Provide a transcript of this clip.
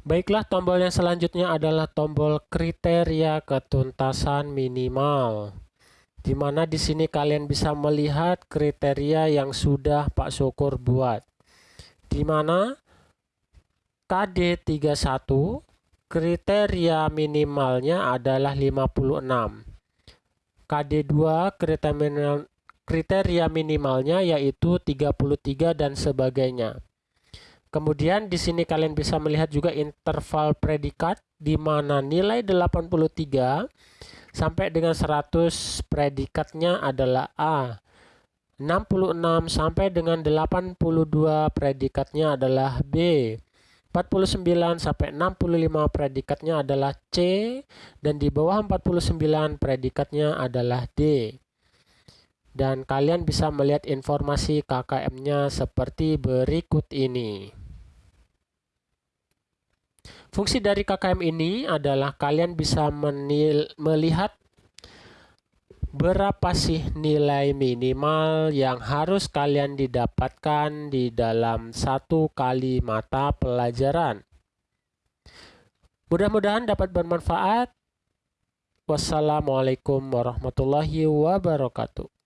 Baiklah, tombol yang selanjutnya adalah tombol kriteria ketuntasan minimal. Di mana di sini kalian bisa melihat kriteria yang sudah Pak Syukur buat. Di mana KD31 kriteria minimalnya adalah 56. KD2 kriteria minimalnya yaitu 33 dan sebagainya. Kemudian di sini kalian bisa melihat juga interval predikat di mana nilai 83 sampai dengan 100 predikatnya adalah A. 66 sampai dengan 82 predikatnya adalah B. 49 sampai 65 predikatnya adalah C dan di bawah 49 predikatnya adalah D. Dan kalian bisa melihat informasi KKM-nya seperti berikut ini. Fungsi dari KKM ini adalah kalian bisa menil, melihat berapa sih nilai minimal yang harus kalian didapatkan di dalam satu kali mata pelajaran. Mudah-mudahan dapat bermanfaat. Wassalamualaikum warahmatullahi wabarakatuh.